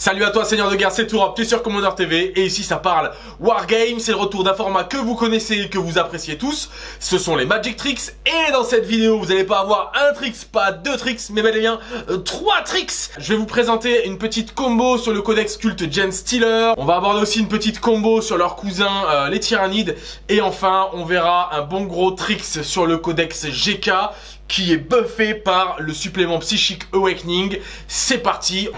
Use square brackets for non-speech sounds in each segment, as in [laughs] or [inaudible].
Salut à toi Seigneur de Guerre, c'est Tourop, tu es sur Commander TV et ici ça parle Wargame, c'est le retour d'un format que vous connaissez et que vous appréciez tous, ce sont les Magic Tricks et dans cette vidéo vous n'allez pas avoir un tricks, pas deux tricks, mais bel et bien euh, trois tricks. Je vais vous présenter une petite combo sur le codex culte Gen Stealer, on va aborder aussi une petite combo sur leurs cousins euh, les Tyrannides. Et enfin on verra un bon gros tricks sur le codex GK qui est buffé par le supplément psychique Awakening, c'est parti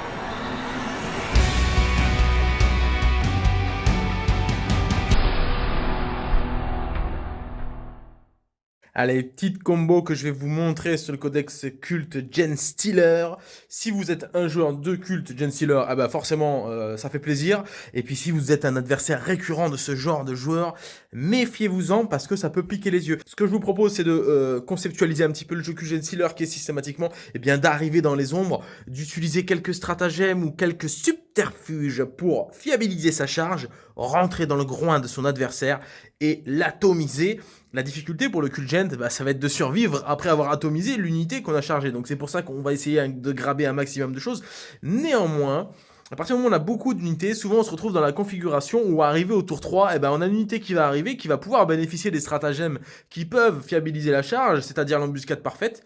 Allez, petite combo que je vais vous montrer sur le codex culte Gen Stealer. Si vous êtes un joueur de culte Gen Stealer, ah bah forcément euh, ça fait plaisir. Et puis si vous êtes un adversaire récurrent de ce genre de joueur, méfiez-vous-en parce que ça peut piquer les yeux. Ce que je vous propose c'est de euh, conceptualiser un petit peu le jeu Gen Stealer qui est systématiquement eh bien d'arriver dans les ombres, d'utiliser quelques stratagèmes ou quelques subterfuges pour fiabiliser sa charge, rentrer dans le groin de son adversaire et l'atomiser. La difficulté pour le Kulgent, bah, ça va être de survivre après avoir atomisé l'unité qu'on a chargée. Donc c'est pour ça qu'on va essayer de graber un maximum de choses. Néanmoins, à partir du moment où on a beaucoup d'unités, souvent on se retrouve dans la configuration où arrivé au tour 3, eh ben, on a une unité qui va arriver, qui va pouvoir bénéficier des stratagèmes qui peuvent fiabiliser la charge, c'est-à-dire l'embuscade parfaite,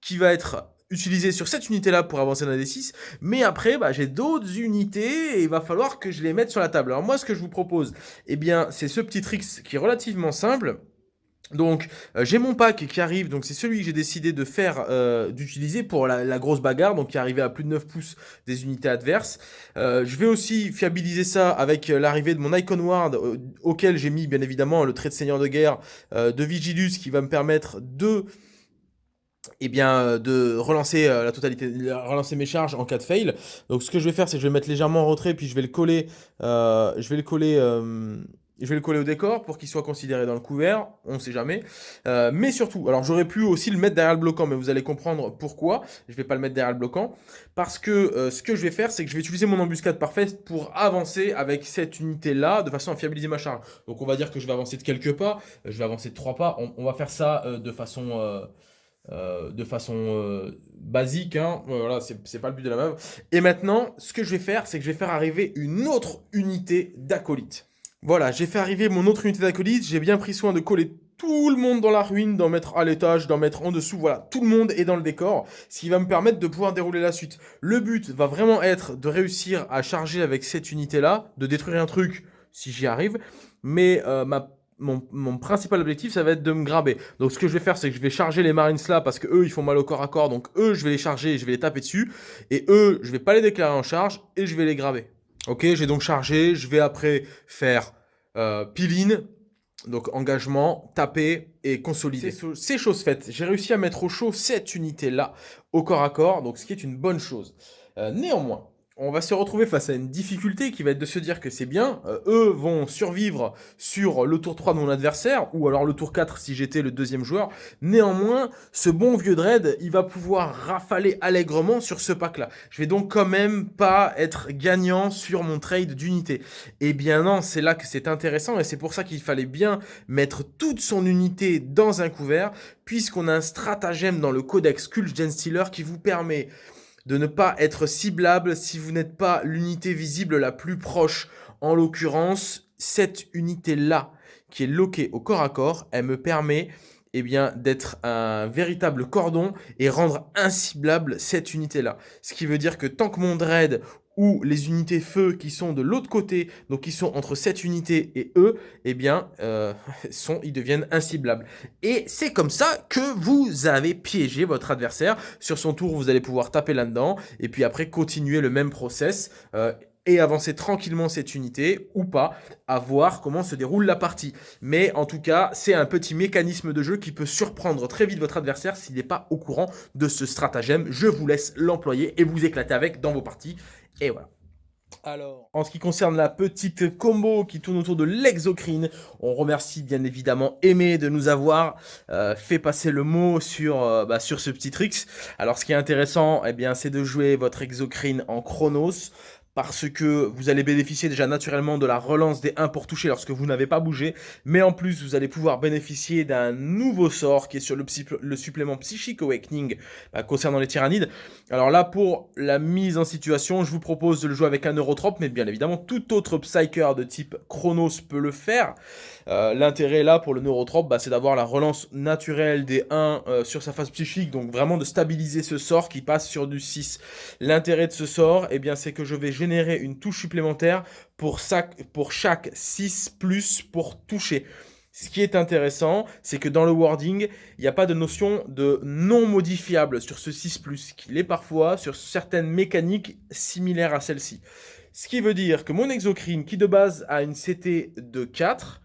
qui va être utilisée sur cette unité-là pour avancer dans les 6 mais après, bah, j'ai d'autres unités et il va falloir que je les mette sur la table. Alors moi, ce que je vous propose, eh bien, c'est ce petit trick qui est relativement simple. Donc euh, j'ai mon pack qui arrive, donc c'est celui que j'ai décidé de faire, euh, d'utiliser pour la, grosse bagarre, donc qui est arrivé à plus de 9 pouces des unités adverses. Euh, je vais aussi fiabiliser ça avec l'arrivée de mon Icon Ward, auquel j'ai mis bien évidemment le trait de seigneur de guerre de Vigilus, qui va me permettre de eh bien, de relancer la totalité, relancer mes charges en cas de fail. Donc ce que je vais faire, c'est que je vais mettre légèrement en retrait, puis je vais le coller, je vais le coller je vais le coller au décor pour qu'il soit considéré dans le couvert, on ne sait jamais. Euh, mais surtout, alors j'aurais pu aussi le mettre derrière le bloquant, mais vous allez comprendre pourquoi je ne vais pas le mettre derrière le bloquant. Parce que euh, ce que je vais faire, c'est que je vais utiliser mon embuscade parfaite pour avancer avec cette unité-là, de façon à fiabiliser ma charge. Donc on va dire que je vais avancer de quelques pas, je vais avancer de trois pas, on, va faire ça euh, de façon... de façon basique, hein. voilà, c'est pas le but de la meuf. Et maintenant, ce que je vais faire, c'est que je vais faire arriver une autre unité d'acolyte. Voilà, j'ai fait arriver mon autre unité d'acolyte, j'ai bien pris soin de coller tout le monde dans la ruine, d'en mettre à l'étage, d'en mettre en dessous, voilà, tout le monde est dans le décor, ce qui va me permettre de pouvoir dérouler la suite. Le but va vraiment être de réussir à charger avec cette unité-là, de détruire un truc si j'y arrive, mais euh, mon, principal objectif, ça va être de me graber. Donc ce que je vais faire, c'est que je vais charger les Marines là, parce que eux, ils font mal au corps à corps, donc eux, je vais les charger, et je vais les taper dessus, et eux, je vais pas les déclarer en charge, et je vais les graber. Ok, j'ai donc chargé, je vais après faire euh, piline, donc engagement, taper et consolider. C'est chose faite. J'ai réussi à mettre au chaud cette unité-là au corps à corps, donc ce qui est une bonne chose. Euh, néanmoins, on va se retrouver face à une difficulté qui va être de se dire que c'est bien, euh, eux vont survivre sur le tour 3 de mon adversaire, ou alors le tour 4 si j'étais le deuxième joueur. Néanmoins, ce bon vieux Dread, il va pouvoir rafaler allègrement sur ce pack-là. Je vais donc quand même pas être gagnant sur mon trade d'unité. Eh bien non, c'est là que c'est intéressant, et c'est pour ça qu'il fallait bien mettre toute son unité dans un couvert, puisqu'on a un stratagème dans le codex Cult Gen Stealer qui vous permet de ne pas être ciblable si vous n'êtes pas l'unité visible la plus proche. En l'occurrence, cette unité-là, qui est loquée au corps à corps, elle me permet eh bien, d'être un véritable cordon et rendre inciblable cette unité-là. Ce qui veut dire que tant que mon dread ou les unités feu qui sont de l'autre côté, donc qui sont entre cette unité et eux, eh bien, euh, [laughs] ils deviennent inciblables. Et c'est comme ça que vous avez piégé votre adversaire. Sur son tour, vous allez pouvoir taper là-dedans, et puis après continuer le même process, euh, et avancer tranquillement cette unité, ou pas, à voir comment se déroule la partie. Mais en tout cas, c'est un petit mécanisme de jeu qui peut surprendre très vite votre adversaire s'il n'est pas au courant de ce stratagème. Je vous laisse l'employer et vous éclater avec dans vos parties. Et voilà. Alors, en ce qui concerne la petite combo qui tourne autour de l'exocrine, on remercie bien évidemment Aimé de nous avoir euh, fait passer le mot sur, euh, bah, sur ce petit tricks. Alors, ce qui est intéressant, eh bien, c'est de jouer votre exocrine en chronos parce que vous allez bénéficier déjà naturellement de la relance des 1 pour toucher lorsque vous n'avez pas bougé, mais en plus vous allez pouvoir bénéficier d'un nouveau sort qui est sur le, supplément Psychic Awakening bah, concernant les tyrannides. Alors là, pour la mise en situation, je vous propose de le jouer avec un Neurotrope, mais bien évidemment, tout autre Psyker de type Chronos peut le faire. Euh, l'intérêt là pour le Neurotrope, bah, c'est d'avoir la relance naturelle des 1 euh, sur sa phase psychique, donc vraiment de stabiliser ce sort qui passe sur du 6. L'intérêt de ce sort, eh bien, c'est que je vais générer une touche supplémentaire pour, chaque 6 plus pour toucher. Ce qui est intéressant, c'est que dans le wording, il n'y a pas de notion de non modifiable sur ce 6+, qu'il est parfois sur certaines mécaniques similaires à celle-ci. Ce qui veut dire que mon exocrine, qui de base a une CT de 4,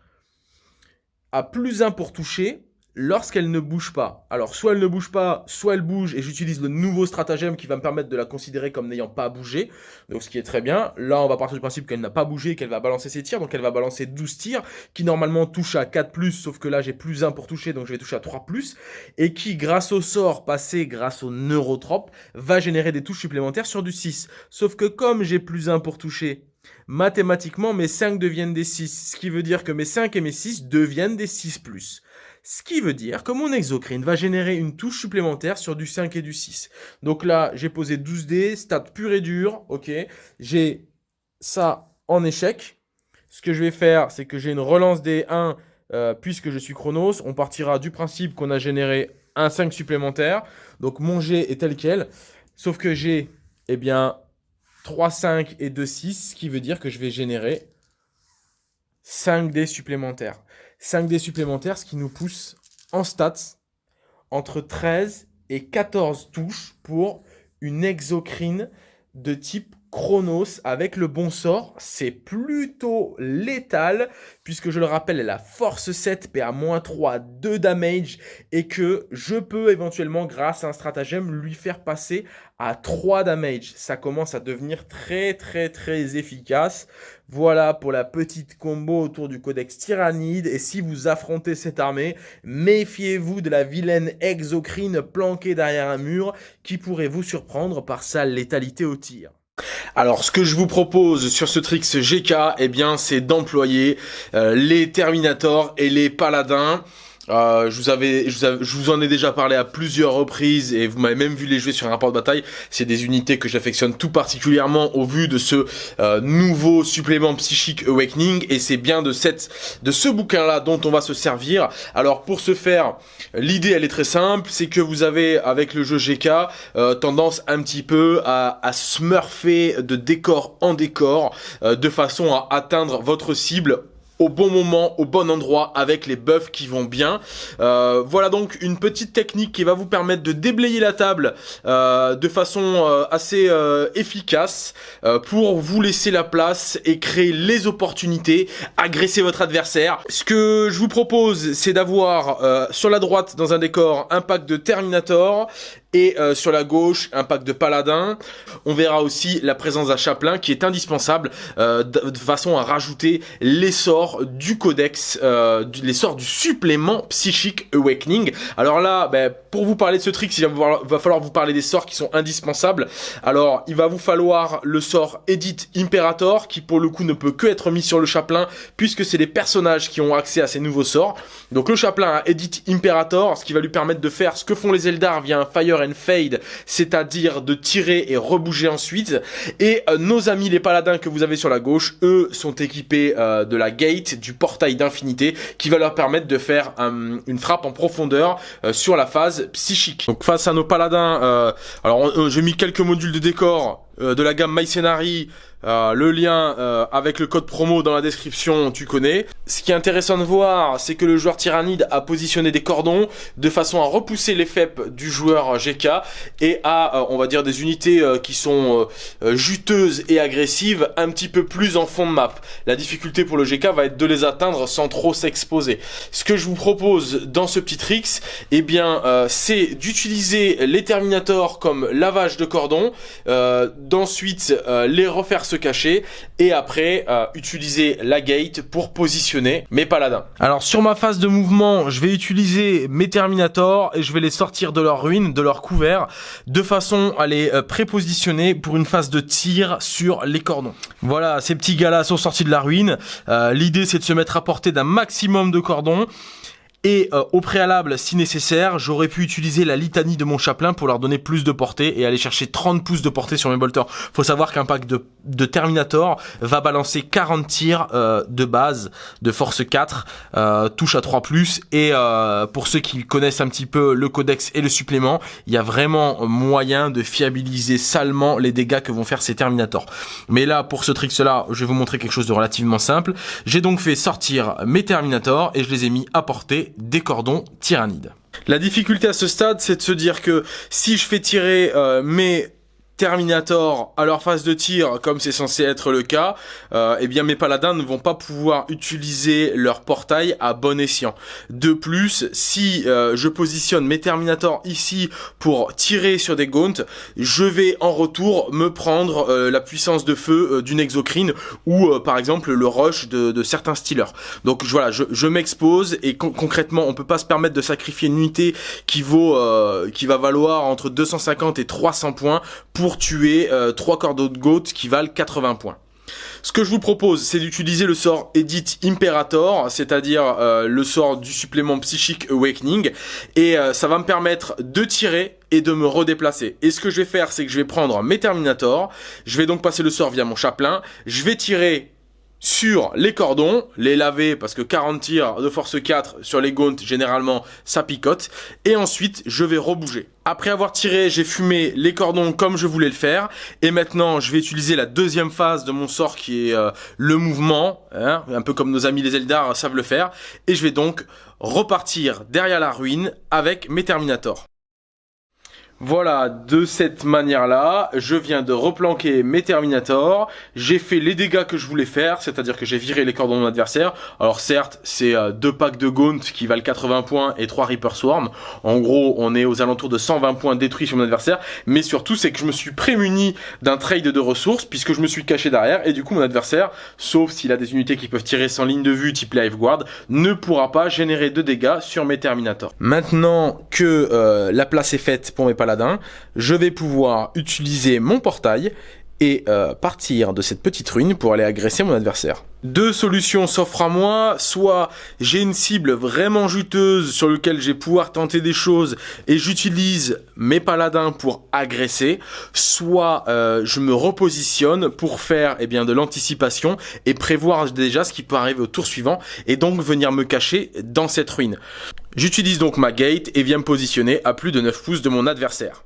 a plus 1 pour toucher, lorsqu'elle ne bouge pas. Alors, soit elle ne bouge pas, soit elle bouge, et j'utilise le nouveau stratagème qui va me permettre de la considérer comme n'ayant pas bougé, donc ce qui est très bien. Là, on va partir du principe qu'elle n'a pas bougé, qu'elle va balancer ses tirs, donc elle va balancer 12 tirs, qui normalement touchent à 4+, sauf que là, j'ai plus 1 pour toucher, donc je vais toucher à 3+, et qui, grâce au sort passé, grâce au neurotrope, va générer des touches supplémentaires sur du 6. Sauf que comme j'ai plus 1 pour toucher, mathématiquement, mes 5 deviennent des 6, ce qui veut dire que mes 5 et mes 6 deviennent des 6+. Ce qui veut dire que mon exocrine va générer une touche supplémentaire sur du 5 et du 6. Donc là, j'ai posé 12 dés, stat pur et dur, ok. J'ai ça en échec. Ce que je vais faire, c'est que j'ai une relance des 1 euh, puisque je suis Chronos. On partira du principe qu'on a généré un 5 supplémentaire. Donc mon jet est tel quel. Sauf que j'ai, eh bien, 3, 5 et 2, 6, ce qui veut dire que je vais générer 5 dés supplémentaires. 5 dés supplémentaires, ce qui nous pousse en stats entre 13 et 14 touches pour une exocrine de type Chronos avec le bon sort, c'est plutôt létal, puisque je le rappelle, elle a force 7, PA 3, 2 damage, et que je peux éventuellement, grâce à un stratagème, lui faire passer à 3 damage. Ça commence à devenir très très très efficace. Voilà pour la petite combo autour du codex Tyrannide, et si vous affrontez cette armée, méfiez-vous de la vilaine exocrine planquée derrière un mur, qui pourrait vous surprendre par sa létalité au tir. Alors, ce que je vous propose sur ce Trix GK, eh bien, c'est d'employer euh, les Terminators et les Paladins. Euh, je, vous en ai déjà parlé à plusieurs reprises et vous m'avez même vu les jouer sur un rapport de bataille. C'est des unités que j'affectionne tout particulièrement au vu de ce euh, nouveau supplément psychique Awakening et c'est bien de, cette, de ce bouquin-là dont on va se servir. Alors pour ce faire, l'idée elle est très simple, c'est que vous avez avec le jeu GK euh, tendance un petit peu à, à smurfer de décor en décor de façon à atteindre votre cible au bon moment, au bon endroit, avec les buffs qui vont bien. Euh, voilà donc une petite technique qui va vous permettre de déblayer la table euh, de façon euh, assez efficace pour vous laisser la place et créer les opportunités, agresser votre adversaire. Ce que je vous propose, c'est d'avoir sur la droite dans un décor un pack de Terminator et euh, sur la gauche un pack de paladins. On verra aussi la présence d'un chaplain qui est indispensable euh, de, façon à rajouter les sorts du codex, euh, les sorts du supplément psychique Awakening. Alors là, ben, pour vous parler de ce trick, il va, falloir vous parler des sorts qui sont indispensables. Alors, il va vous falloir le sort Edit Imperator qui pour le coup ne peut que être mis sur le chaplain puisque c'est les personnages qui ont accès à ces nouveaux sorts. Donc le chaplain a Edit Imperator, ce qui va lui permettre de faire ce que font les Eldar via un Fire and Fade, c'est-à-dire de tirer et rebouger ensuite. Et euh, nos amis les paladins que vous avez sur la gauche, eux sont équipés euh, de la gate, du portail d'infinité, qui va leur permettre de faire une frappe en profondeur euh, sur la phase psychique. Donc face à nos paladins, alors j'ai mis quelques modules de décor de la gamme My euh, le lien euh, avec le code promo dans la description, tu connais. Ce qui est intéressant de voir, c'est que le joueur tyrannide a positionné des cordons de façon à repousser les FEP du joueur GK et à, euh, on va dire, des unités qui sont juteuses et agressives un petit peu plus en fond de map. La difficulté pour le GK va être de les atteindre sans trop s'exposer. Ce que je vous propose dans ce petit tricks, eh bien, c'est d'utiliser les Terminators comme lavage de cordons, d'ensuite euh, les refaire se cacher et après euh, utiliser la gate pour positionner mes paladins. Alors sur ma phase de mouvement, je vais utiliser mes Terminators et je vais les sortir de leur ruine, de leur couvert, de façon à les prépositionner pour une phase de tir sur les cordons. Voilà, ces petits gars-là sont sortis de la ruine. L'idée c'est de se mettre à portée d'un maximum de cordons. Et euh, au préalable, si nécessaire, j'aurais pu utiliser la litanie de mon chaplain pour leur donner plus de portée et aller chercher 30 pouces de portée sur mes bolters. Faut savoir qu'un pack de, de, Terminator va balancer 40 tirs euh, de base de force 4, euh, touche à 3+, et pour ceux qui connaissent un petit peu le codex et le supplément, il y a vraiment moyen de fiabiliser salement les dégâts que vont faire ces Terminators. Mais là, pour ce trick-là, je vais vous montrer quelque chose de relativement simple. J'ai donc fait sortir mes Terminators et je les ai mis à portée des cordons tyrannides. La difficulté à ce stade, c'est de se dire que si je fais tirer euh, mes Terminator à leur phase de tir, comme c'est censé être le cas, euh, eh bien mes paladins ne vont pas pouvoir utiliser leur portail à bon escient. De plus, si euh, je positionne mes Terminator ici pour tirer sur des gaunts, je vais en retour me prendre euh, la puissance de feu d'une exocrine ou par exemple le rush de, certains stealers. Donc voilà, je, m'expose et concrètement on peut pas se permettre de sacrifier une unité qui vaut, qui va valoir entre 250 et 300 points pour tuer euh, trois cordeaux de goat qui valent 80 points. Ce que je vous propose, c'est d'utiliser le sort Edit Imperator, c'est-à-dire euh, le sort du supplément psychique Awakening, et euh, ça va me permettre de tirer et de me redéplacer. Et ce que je vais faire, c'est que je vais prendre mes Terminators, je vais donc passer le sort via mon chaplain, je vais tirer sur les cordons, les laver parce que 40 tirs de force 4 sur les gaunts généralement ça picote et ensuite je vais rebouger. Après avoir tiré j'ai fumé les cordons comme je voulais le faire et maintenant je vais utiliser la deuxième phase de mon sort qui est euh, le mouvement, hein, un peu comme nos amis les Eldar savent le faire et je vais donc repartir derrière la ruine avec mes Terminators. Voilà, de cette manière-là, je viens de replanquer mes Terminators, j'ai fait les dégâts que je voulais faire, c'est-à-dire que j'ai viré les cordons de mon adversaire. Alors certes, c'est euh, deux packs de Gaunt qui valent 80 points et 3 Reaper Swarm. En gros, on est aux alentours de 120 points détruits sur mon adversaire, mais surtout c'est que je me suis prémuni d'un trade de ressources, puisque je me suis caché derrière, et du coup mon adversaire, sauf s'il a des unités qui peuvent tirer sans ligne de vue type Life Guard, ne pourra pas générer de dégâts sur mes Terminators. Maintenant que euh, la place est faite pour mes paladins, je vais pouvoir utiliser mon portail et euh, partir de cette petite ruine pour aller agresser mon adversaire. Deux solutions s'offrent à moi, soit j'ai une cible vraiment juteuse sur laquelle je vais pouvoir tenter des choses et j'utilise mes paladins pour agresser, soit euh, je me repositionne pour faire eh bien, de l'anticipation et prévoir déjà ce qui peut arriver au tour suivant et donc venir me cacher dans cette ruine. J'utilise donc ma gate et viens me positionner à plus de 9 pouces de mon adversaire.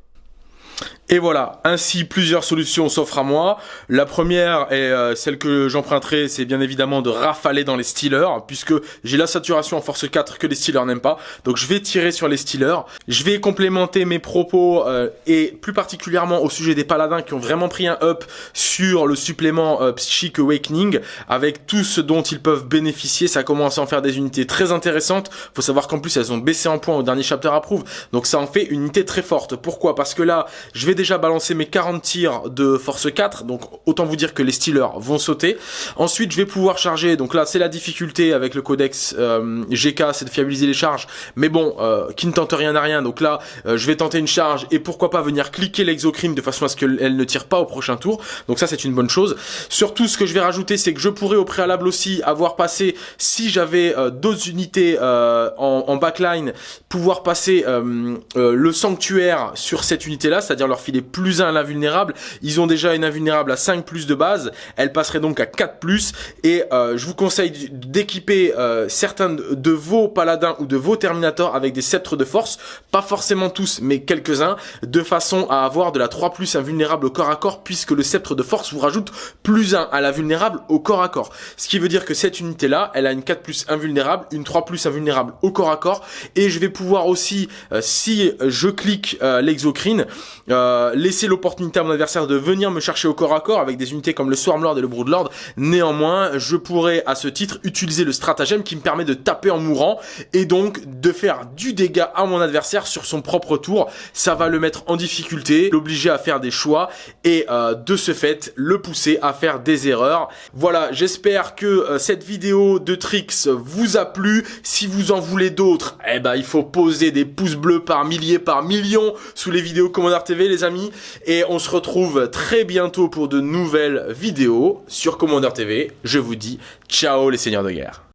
Et voilà, ainsi plusieurs solutions s'offrent à moi. La première est euh, celle que j'emprunterai, c'est bien évidemment de rafaler dans les Steelers, puisque j'ai la saturation en force 4 que les Steelers n'aiment pas. Donc je vais tirer sur les Steelers. Je vais complémenter mes propos, euh, et plus particulièrement au sujet des paladins qui ont vraiment pris un up sur le supplément euh, Psychic Awakening, avec tout ce dont ils peuvent bénéficier. Ça commence à en faire des unités très intéressantes. Faut savoir qu'en plus elles ont baissé en points au dernier chapter approve, donc ça en fait une unité très forte. Pourquoi? Parce que là, je vais déjà balancer mes 40 tirs de force 4, donc autant vous dire que les Steelers vont sauter. Ensuite, je vais pouvoir charger, donc là c'est la difficulté avec le codex euh, GK, c'est de fiabiliser les charges, mais bon, euh, qui ne tente rien à rien, donc là euh, je vais tenter une charge et pourquoi pas venir cliquer l'exocrine de façon à ce qu'elle ne tire pas au prochain tour, donc ça c'est une bonne chose. Surtout ce que je vais rajouter, c'est que je pourrais au préalable aussi avoir passé, si j'avais d'autres unités en, backline, pouvoir passer le sanctuaire sur cette unité là, c'est-à-dire leur filer plus 1 à l'invulnérable. Ils ont déjà une invulnérable à 5 plus de base. Elle passerait donc à 4 plus. Et euh, je vous conseille d'équiper euh, certains de vos paladins ou de vos terminators avec des sceptres de force. Pas forcément tous, mais quelques-uns. De façon à avoir de la 3 plus invulnérable au corps à corps puisque le sceptre de force vous rajoute plus 1 à la vulnérable au corps à corps. Ce qui veut dire que cette unité là, elle a une 4 plus invulnérable, une 3 plus invulnérable au corps à corps. Et je vais pouvoir aussi, euh, si je clique l'exocrine, euh, laisser l'opportunité à mon adversaire de venir me chercher au corps à corps avec des unités comme le Swarmlord et le Broodlord. Néanmoins, je pourrais à ce titre utiliser le stratagème qui me permet de taper en mourant et donc de faire du dégât à mon adversaire sur son propre tour. Ça va le mettre en difficulté, l'obliger à faire des choix et euh, de ce fait le pousser à faire des erreurs. Voilà, j'espère que euh, cette vidéo de tricks vous a plu. Si vous en voulez d'autres, eh ben il faut poser des pouces bleus par milliers, par millions sous les vidéos Commander TV Et on se retrouve très bientôt pour de nouvelles vidéos sur Commander TV. Je vous dis ciao les seigneurs de guerre.